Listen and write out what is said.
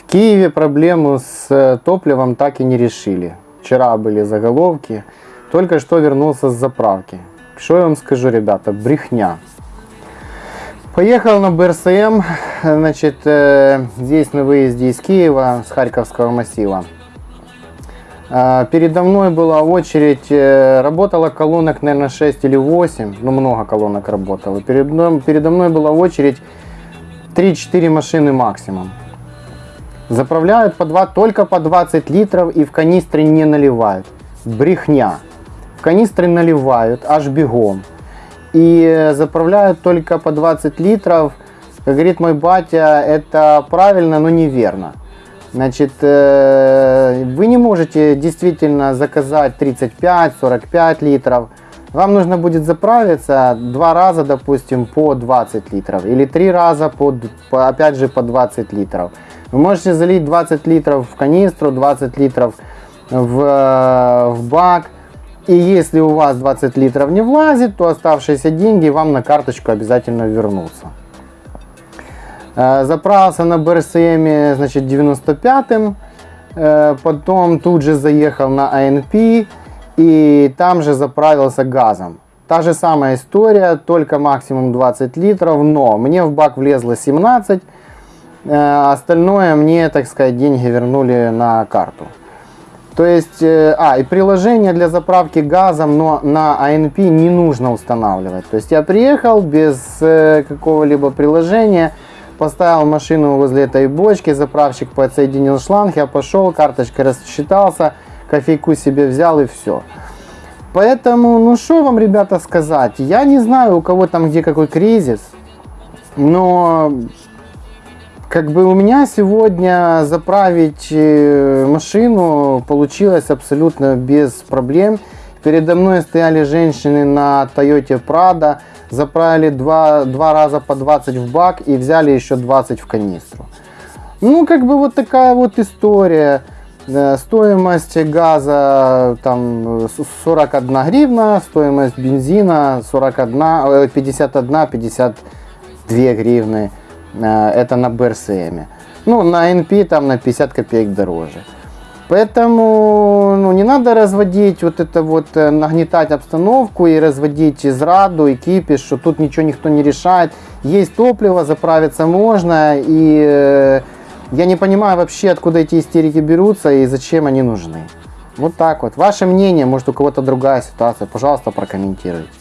В Киеве проблему с э, топливом так и не решили. Вчера были заголовки. Только что вернулся с заправки. Что я вам скажу, ребята, брехня. Поехал на БРСМ, значит, э, здесь на выезде из Киева, с Харьковского массива. Э, Передо мной была очередь, э, работала колонок, наверное, 6 или 8, ну много колонок работало. Перед мной- передо мной была очередь 3-4 машины максимум. Заправляют по 2, только по 20 литров и в канистры не наливают. Брехня. В канистры наливают аж бегом. И э, заправляют только по 20 литров. Как говорит мой батя, это правильно, но неверно. Значит, э, вы не можете действительно заказать 35-45 литров. Вам нужно будет заправиться два раза, допустим, по 20 литров. Или три раза, по, опять же, по 20 литров. Вы можете залить 20 литров в канистру, 20 литров в, э, в бак. И если у вас 20 литров не влазит, то оставшиеся деньги вам на карточку обязательно вернутся. Э, Заправился на БРСМ, значит, 95-м. Э, Потом тут же заехал на АНП и там же заправился газом. Та же самая история, только максимум 20 литров, но мне в бак влезло 17, э, остальное мне, так сказать, деньги вернули на карту. То есть, э, а, и приложение для заправки газом, но на АНП не нужно устанавливать. То есть я приехал без э, какого-либо приложения, поставил машину возле этой бочки, заправщик подсоединил шланг, я пошел, карточкой рассчитался, кофейку себе взял и все. Поэтому, ну что вам, ребята, сказать? Я не знаю, у кого там где какой кризис, но как бы у меня сегодня заправить э, машину получилось абсолютно без проблем. Передо мной стояли женщины на Toyota Prado, заправили два, два раза по 20 в бак и взяли еще 20 в канистру. Ну, как бы вот такая вот история. Э, Стоимость газа там э, с- 41 гривна, стоимость бензина 41, э, 51, 52 гривны. Э, Это на БРСМ. Ну, на НП там на 50 копеек дороже. Поэтому ну, не надо разводить вот это вот, э, нагнетать обстановку и разводить израду и кипиш, что тут ничего никто не решает. Есть топливо, заправиться можно, и э, я не понимаю вообще, откуда эти истерики берутся и зачем они нужны. Вот так вот. Ваше мнение, может у кого-то другая ситуация, пожалуйста, прокомментируйте.